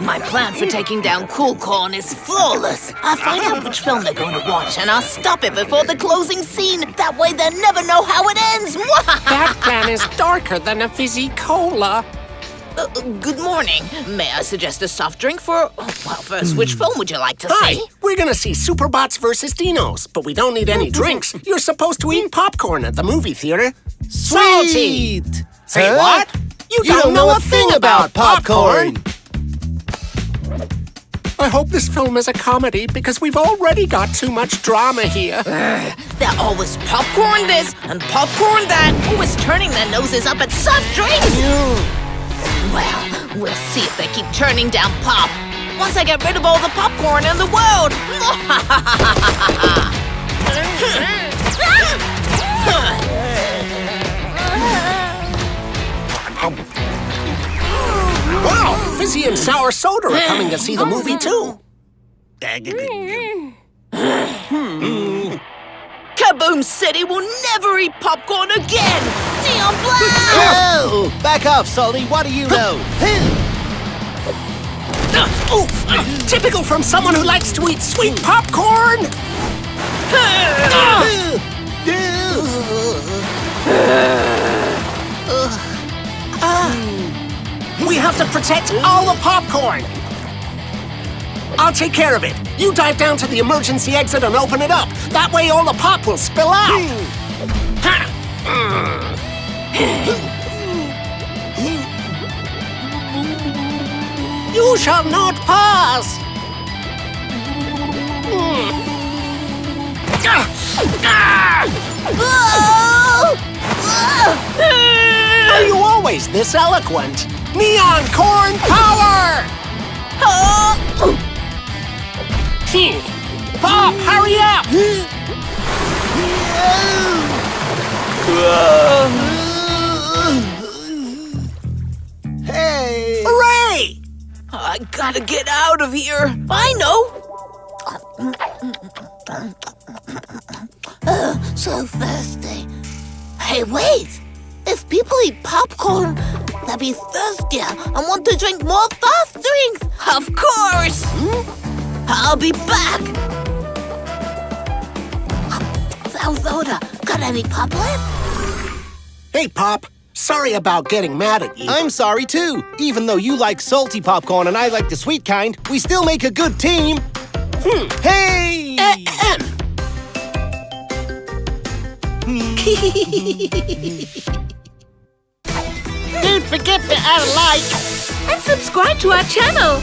My plan for taking down Cool Corn is flawless. I'll find out which film they're going to watch, and I'll stop it before the closing scene. That way they'll never know how it ends. that plan is darker than a fizzy cola. Uh, good morning. May I suggest a soft drink for... Well, first, which film would you like to Hi, see? we're gonna see Superbots versus Dinos, but we don't need any drinks. You're supposed to eat popcorn at the movie theater. Salty! Sweet! Say Huh? what? You, don't, know a thing about popcorn. I hope this film is a comedy because we've already got too much drama here. They're always popcorn this and popcorn that, always turning their noses up at soft drinks. Well, we'll see if they keep turning down pop. Once I get rid of all the popcorn in the world. Wow, Fizzy and Sour Soda are coming to see the movie mm. too. Mm. Kaboom City will never eat popcorn again. Neon Black! Oh! Back off, Salty. What do you know? Ooh, typical from someone who likes to eat sweet popcorn. Ah! Have to protect all the popcorn. I'll take care of it. You dive down to the emergency exit and open it up. That way all the pop will spill out. You shall not pass. Are you always this eloquent? Neon corn power! Pop, hurry up! Hey! Hooray! I gotta get out of here. I know. Ugh, so thirsty. Hey, wait. If people eat popcorn, they'll be thirstier and want to drink more fast drinks. Of course. I'll be back. Sour Soda, got any pop left? Hey, Pop. Sorry about getting mad at you. I'm sorry too. Even though you like salty popcorn and I like the sweet kind, we still make a good team. Hmm. Hey! Ahem. Don't forget to add a like. And subscribe to our channel.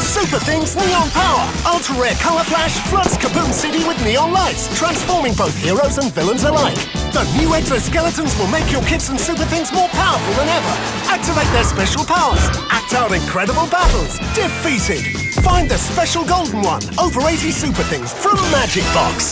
Super Things Neon Power! Ultra rare color flash floods Kaboom City with neon lights, transforming both heroes and villains alike. The new exoskeletons will make your kits and Super Things more powerful than ever. Activate their special powers, act out incredible battles, defeated. Find the special golden one, over 80 Super Things from Magic Box.